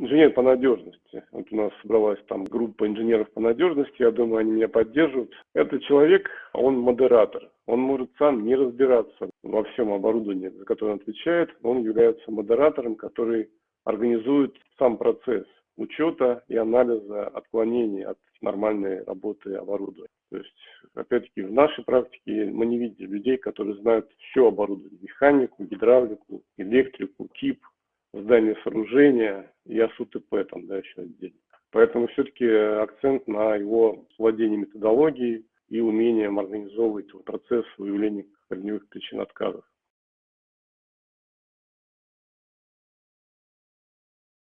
инженер по надежности. Вот у нас собралась там группа инженеров по надежности, я думаю, они меня поддержат. Этот человек, он модератор. Он может сам не разбираться во всем оборудовании, за которое он отвечает. Он является модератором, который организует сам процесс учета и анализа отклонений от нормальной работы оборудования. То есть, опять-таки, в нашей практике мы не видели людей, которые знают все оборудование. Механику, гидравлику, электрику, тип, здание сооружения и АСУТП там, да, еще отдельно. Поэтому все-таки акцент на его владении методологией и умением организовывать процесс выявления корневых причин отказов.